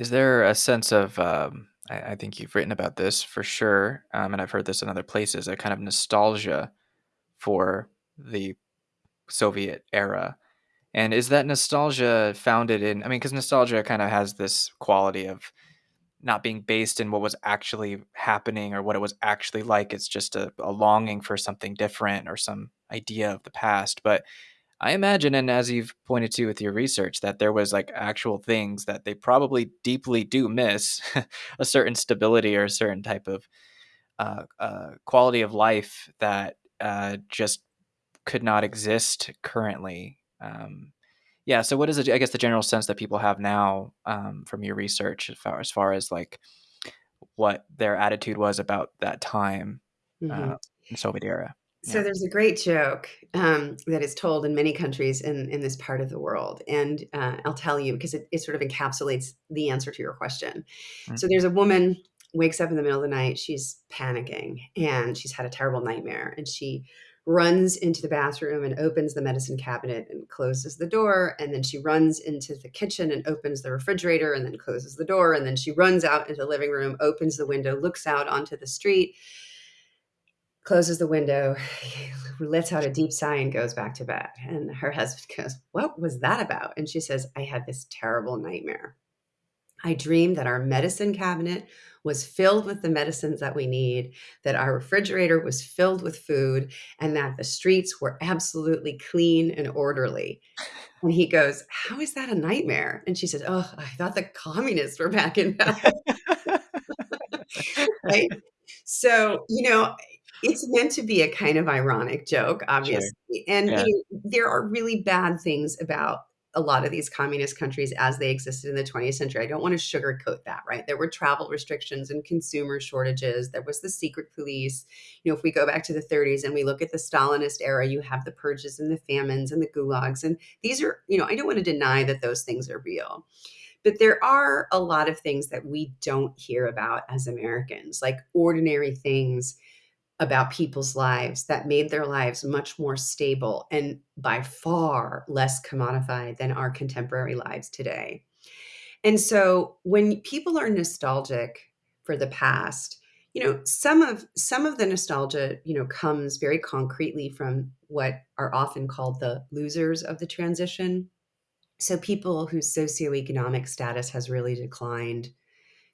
Is there a sense of, um, I, I think you've written about this for sure, um, and I've heard this in other places, a kind of nostalgia for the Soviet era? And is that nostalgia founded in, I mean, because nostalgia kind of has this quality of not being based in what was actually happening or what it was actually like. It's just a, a longing for something different or some idea of the past. But I imagine, and as you've pointed to with your research, that there was like actual things that they probably deeply do miss a certain stability or a certain type of uh, uh, quality of life that uh, just could not exist currently. Um, yeah. So, what is it? I guess the general sense that people have now um, from your research, as far, as far as like what their attitude was about that time uh, in Soviet era? So Yeah. there's a great joke um, that is told in many countries in, in this part of the world. And uh, I'll tell you because it, it sort of encapsulates the answer to your question. Mm. So there's a woman wakes up in the middle of the night. She's panicking and she's had a terrible nightmare. And she runs into the bathroom and opens the medicine cabinet and closes the door. And then she runs into the kitchen and opens the refrigerator and then closes the door. And then she runs out into the living room, opens the window, looks out onto the street closes the window, lets out a deep sigh, and goes back to bed. And her husband goes, What was that about? And she says, I had this terrible nightmare. I dreamed that our medicine cabinet was filled with the medicines that we need, that our refrigerator was filled with food, and that the streets were absolutely clean and orderly. And he goes, How is that a nightmare? And she says, Oh, I thought the communists were back in power. right? So, you know, it's meant to be a kind of ironic joke, sure. obviously. And, Yeah. you know, there are really bad things about a lot of these communist countries as they existed in the 20th century. I don't want to sugarcoat that, right? There were travel restrictions and consumer shortages. There was the secret police. You know, if we go back to the 30s and we look at the Stalinist era, you have the purges and the famines and the gulags. And these are, you know, I don't want to deny that those things are real. But there are a lot of things that we don't hear about as Americans, like ordinary things about people's lives that made their lives much more stable and by far less commodified than our contemporary lives today. And so when people are nostalgic for the past, you know, some of some of the nostalgia, you know, comes very concretely from what are often called the losers of the transition. So people whose socioeconomic status has really declined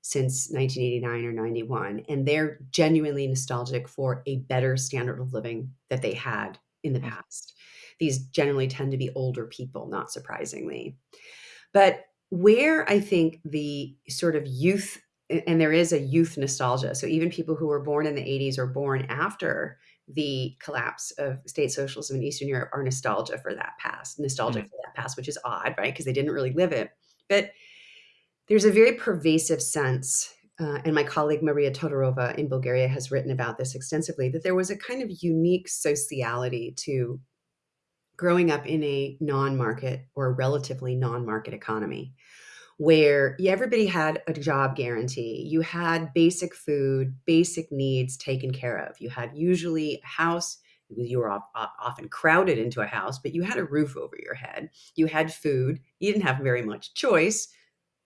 since 1989 or 91 and they're genuinely nostalgic for a better standard of living that they had in the Mm. past. These generally tend to be older people, not surprisingly. But where I think the sort of youth and there is a youth nostalgia. So even people who were born in the 80s or born after the collapse of state socialism in Eastern Europe are nostalgia for that past, nostalgic Mm. for that past, which is odd, right? Because they didn't really live it. But there's a very pervasive sense, uh, and my colleague Maria Todorova in Bulgaria has written about this extensively, that there was a kind of unique sociality to growing up in a non-market or relatively non-market economy where everybody had a job guarantee. You had basic food, basic needs taken care of. You had usually a house. You were often crowded into a house, but you had a roof over your head. You had food. You didn't have very much choice,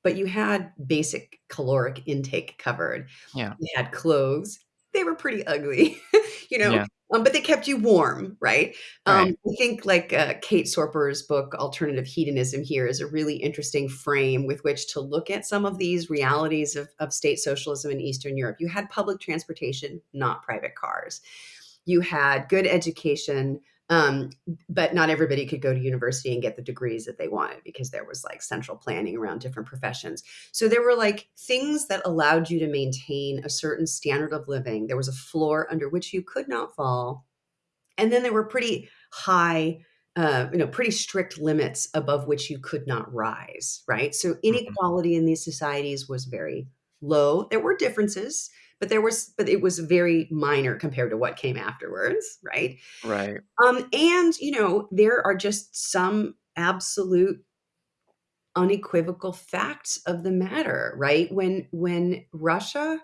but you had basic caloric intake covered. Yeah. You had clothes. They were pretty ugly, you know, Yeah. um, but they kept you warm, right? Um, Right. I think like uh, Kate Soper's book, Alternative Hedonism, here is a really interesting frame with which to look at some of these realities of, of state socialism in Eastern Europe. You had public transportation, not private cars. You had good education, um, but not everybody could go to university and get the degrees that they wanted because there was like central planning around different professions. So there were like things that allowed you to maintain a certain standard of living. There was a floor under which you could not fall. And then there were pretty high, uh, you know, pretty strict limits above which you could not rise, right? So Mhm. inequality in these societies was very low. There were differences, but there was, but it was very minor compared to what came afterwards, right? Right. Um, and you know, there are just some absolute unequivocal facts of the matter, right? When when Russia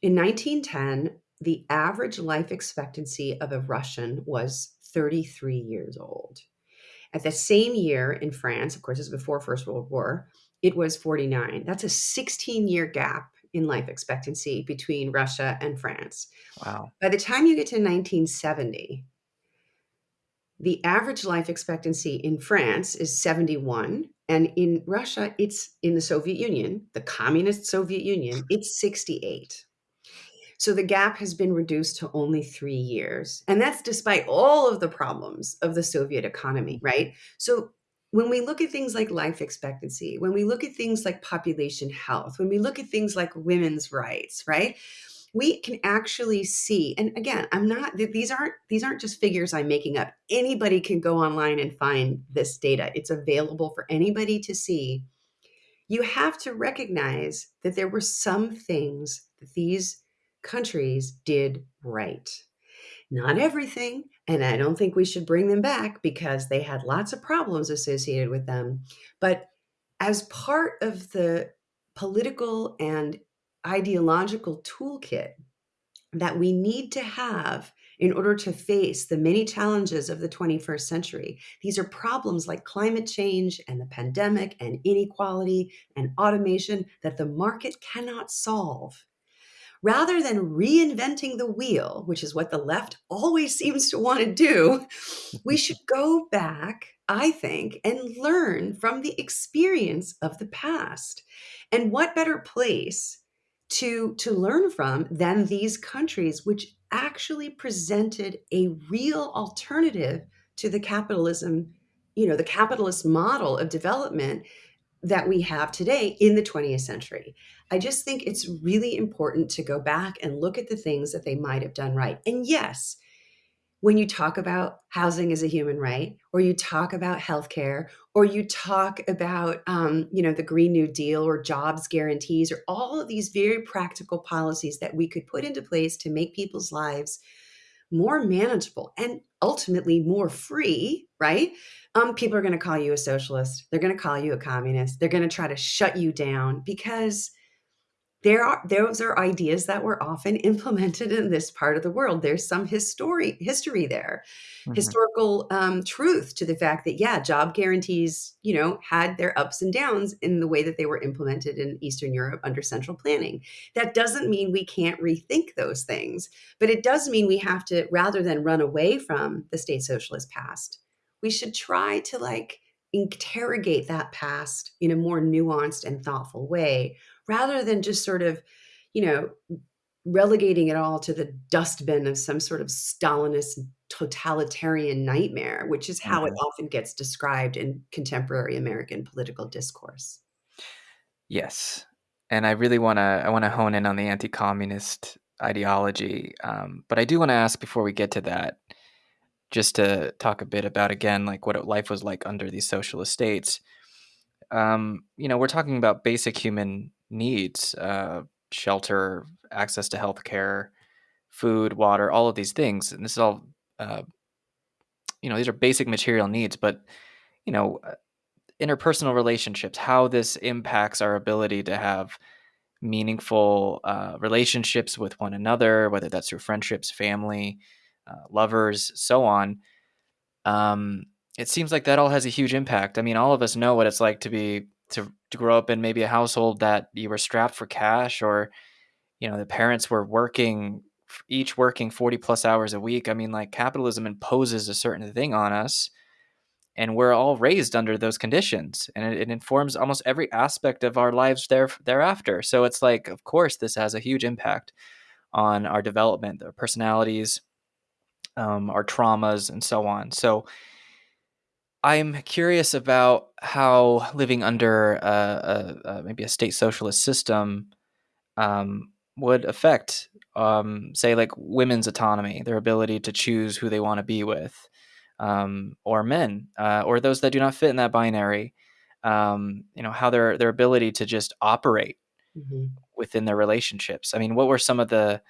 in 1910, the average life expectancy of a Russian was 33 years old. At the same year in France, of course, this is before First World War, it was 49. That's a 16 year gap in life expectancy between Russia and France. Wow. By the time you get to 1970, the average life expectancy in France is 71 and in Russia it's in the Soviet Union, the communist Soviet Union, it's 68. So the gap has been reduced to only 3 years. And that's despite all of the problems of the Soviet economy, right? So when we look at things like life expectancy, when we look at things like population health, when we look at things like women's rights, right? We can actually see, and again, I'm not these aren't these aren't just figures I'm making up. Anybody can go online and find this data. It's available for anybody to see. You have to recognize that there were some things that these countries did right. Not everything, and I don't think we should bring them back because they had lots of problems associated with them. But as part of the political and ideological toolkit that we need to have in order to face the many challenges of the 21st century. These are problems like climate change and the pandemic and inequality and automation that the market cannot solve rather than reinventing the wheel, which is what the left always seems to want to do, we should go back, I think, and learn from the experience of the past. And what better place to, to learn from than these countries, which actually presented a real alternative to the capitalism, you know, the capitalist model of development that we have today in the 20th century. I just think it's really important to go back and look at the things that they might have done right. And yes, when you talk about housing as a human right, or you talk about healthcare, or you talk about um, you know the Green New Deal or jobs guarantees, or all of these very practical policies that we could put into place to make people's lives more manageable and ultimately more free, right? Um, people are going to call you a socialist. They're going to call you a communist. They're going to try to shut you down because there are those are ideas that were often implemented in this part of the world there's some history history there mm-hmm. historical um, truth to the fact that yeah job guarantees you know had their ups and downs in the way that they were implemented in eastern europe under central planning that doesn't mean we can't rethink those things but it does mean we have to rather than run away from the state socialist past we should try to like interrogate that past in a more nuanced and thoughtful way rather than just sort of, you know, relegating it all to the dustbin of some sort of Stalinist totalitarian nightmare, which is how mm-hmm. it often gets described in contemporary American political discourse. Yes. And I really want to I want to hone in on the anti-communist ideology. Um, but I do want to ask before we get to that, just to talk a bit about again like what life was like under these socialist states. Um, you know, we're talking about basic human needs uh, shelter, access to health care, food, water, all of these things. And this is all, uh, you know, these are basic material needs, but, you know, uh, interpersonal relationships, how this impacts our ability to have meaningful uh, relationships with one another, whether that's through friendships, family, uh, lovers, so on. Um, it seems like that all has a huge impact. I mean, all of us know what it's like to be to, to grow up in maybe a household that you were strapped for cash or you know the parents were working each working 40 plus hours a week i mean like capitalism imposes a certain thing on us and we're all raised under those conditions and it, it, informs almost every aspect of our lives there thereafter so it's like of course this has a huge impact on our development our personalities um, our traumas and so on so I'm curious about how living under a, a, a, maybe a state socialist system um, would affect, um, say, like women's autonomy, their ability to choose who they want to be with, um, or men, uh, or those that do not fit in that binary. Um, you know how their their ability to just operate mm-hmm. within their relationships. I mean, what were some of the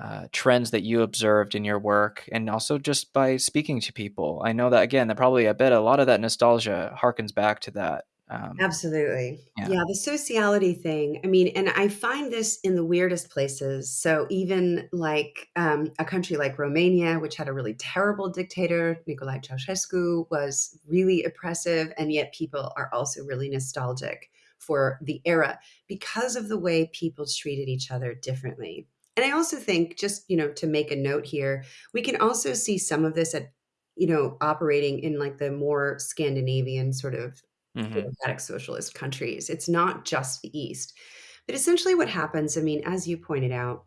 uh, trends that you observed in your work and also just by speaking to people i know that again that probably i bet a lot of that nostalgia harkens back to that um, absolutely yeah. yeah the sociality thing i mean and i find this in the weirdest places so even like um, a country like romania which had a really terrible dictator nicolae ceausescu was really oppressive and yet people are also really nostalgic for the era because of the way people treated each other differently. And I also think, just you know, to make a note here, we can also see some of this at, you know, operating in like the more Scandinavian sort of hmm democratic socialist countries. It's not just the East. But essentially, what happens, I mean, as you pointed out,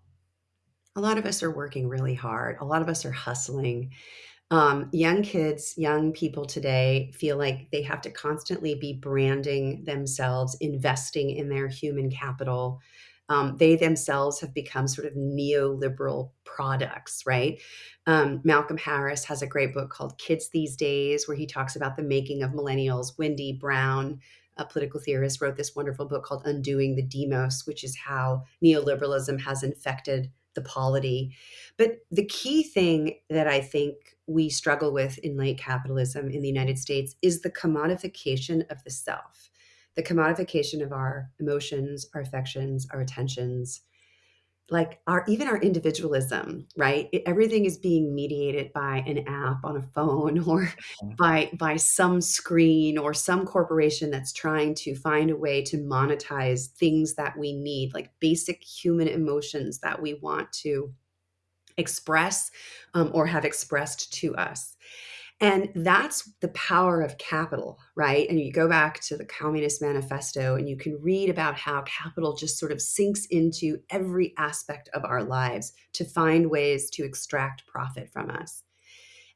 a lot of us are working really hard. A lot of us are hustling. Um, young kids, young people today feel like they have to constantly be branding themselves, investing in their human capital. Um, they themselves have become sort of neoliberal products, right? Um, Malcolm Harris has a great book called Kids These Days, where he talks about the making of millennials. Wendy Brown, a political theorist, wrote this wonderful book called Undoing the Demos, which is how neoliberalism has infected the polity. But the key thing that I think we struggle with in late capitalism in the United States is the commodification of the self, the commodification of our emotions, our affections, our attentions, like our even our individualism, right? It- everything is being mediated by an app on a phone or by by some screen or some corporation that's trying to find a way to monetize things that we need, like basic human emotions that we want to express um, or have expressed to us. And that's the power of capital, right? And you go back to the Communist Manifesto and you can read about how capital just sort of sinks into every aspect of our lives to find ways to extract profit from us.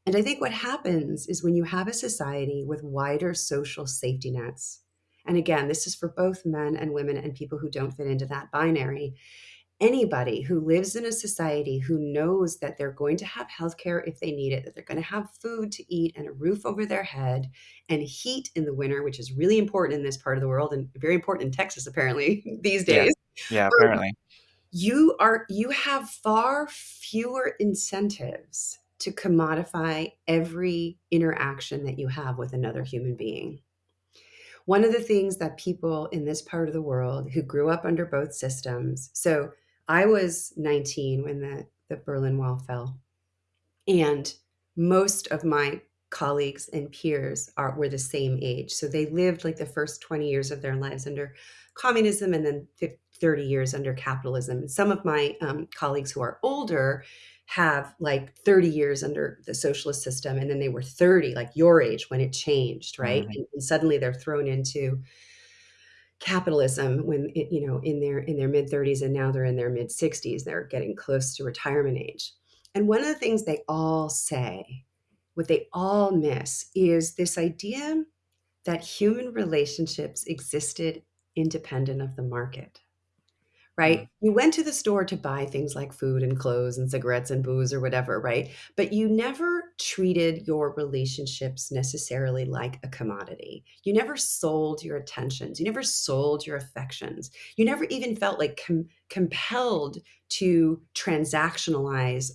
And I think what happens is when you have a society with wider social safety nets, and again, this is for both men and women and people who don't fit into that binary anybody who lives in a society who knows that they're going to have healthcare if they need it, that they're going to have food to eat and a roof over their head and heat in the winter, which is really important in this part of the world and very important in Texas apparently these days. Yeah. Um, Apparently. you are you have far fewer incentives to commodify every interaction that you have with another human being. One of the things that people in this part of the world who grew up under both systems, so I was 19 when the, the Berlin Wall fell, and most of my colleagues and peers are were the same age. So they lived like the first 20 years of their lives under communism and then 50, 30 years under capitalism. And some of my um, colleagues who are older have like 30 years under the socialist system and then they were 30 like your age when it changed right hmm and, and suddenly they're thrown into capitalism when it, you know in their in their mid 30s and now they're in their mid 60s they're getting close to retirement age. And one of the things they all say what they all miss is this idea that human relationships existed independent of the market Mm-hmm. right? You went to the store to buy things like food and clothes and cigarettes and booze or whatever, right? But you never treated your relationships necessarily like a commodity. You never sold your attentions. You never sold your affections. You never even felt like com- compelled to transactionalize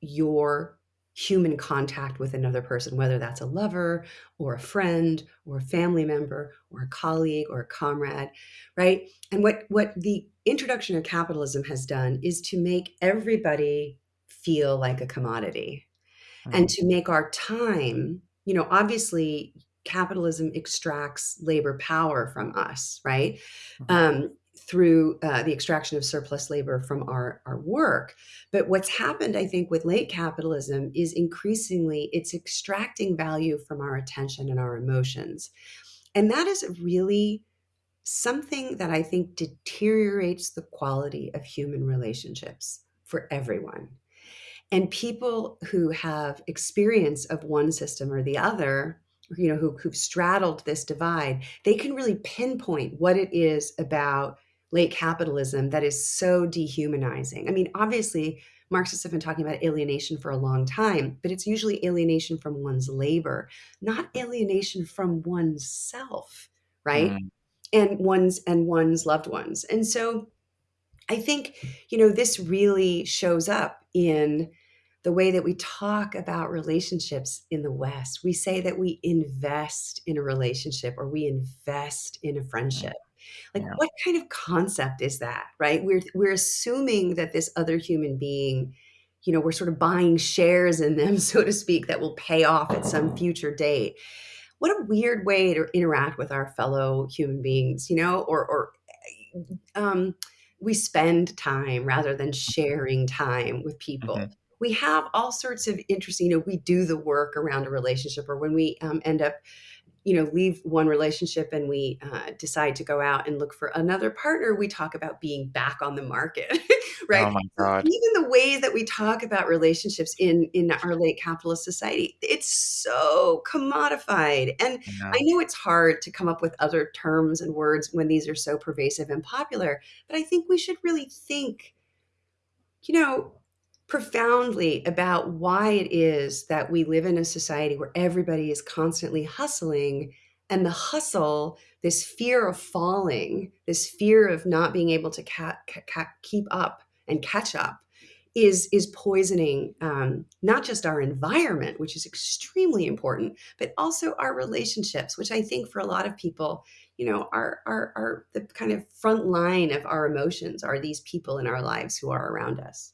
your human contact with another person, whether that's a lover or a friend or a family member or a colleague or a comrade, right? And what what the introduction of capitalism has done is to make everybody feel like a commodity and hmm to make our time, you know, obviously capitalism extracts labor power from us, right? hmm Um, through uh, the extraction of surplus labor from our, our work. But what's happened, I think, with late capitalism is increasingly it's extracting value from our attention and our emotions. And that is really something that I think deteriorates the quality of human relationships for everyone. And people who have experience of one system or the other, you know, who, who've straddled this divide, they can really pinpoint what it is about late capitalism that is so dehumanizing. I mean, obviously, Marxists have been talking about alienation for a long time, but it's usually alienation from one's labor, not alienation from oneself, right? hmm And one's and one's loved ones. And so I think, you know, this really shows up in the way that we talk about relationships in the West. We say that we invest in a relationship or we invest in a friendship. Like Yeah. what kind of concept is that, right? We're we're assuming that this other human being, you know, we're sort of buying shares in them, so to speak, that will pay off at some future date. what a weird way to interact with our fellow human beings, you know, or, or um, we spend time rather than sharing time with people. Mhm. We have all sorts of interesting, you know, we do the work around a relationship, or when we um, end up you know leave one relationship and we uh, decide to go out and look for another partner we talk about being back on the market right Oh my god. even the ways that we talk about relationships in in our late capitalist society it's so commodified and Yeah. i know it's hard to come up with other terms and words when these are so pervasive and popular but i think we should really think you know, profoundly about why it is that we live in a society where everybody is constantly hustling and the hustle this fear of falling this fear of not being able to ca- ca- keep up and catch up is is poisoning um, not just our environment which is extremely important but also our relationships which i think for a lot of people you know are are, are the kind of front line of our emotions are these people in our lives who are around us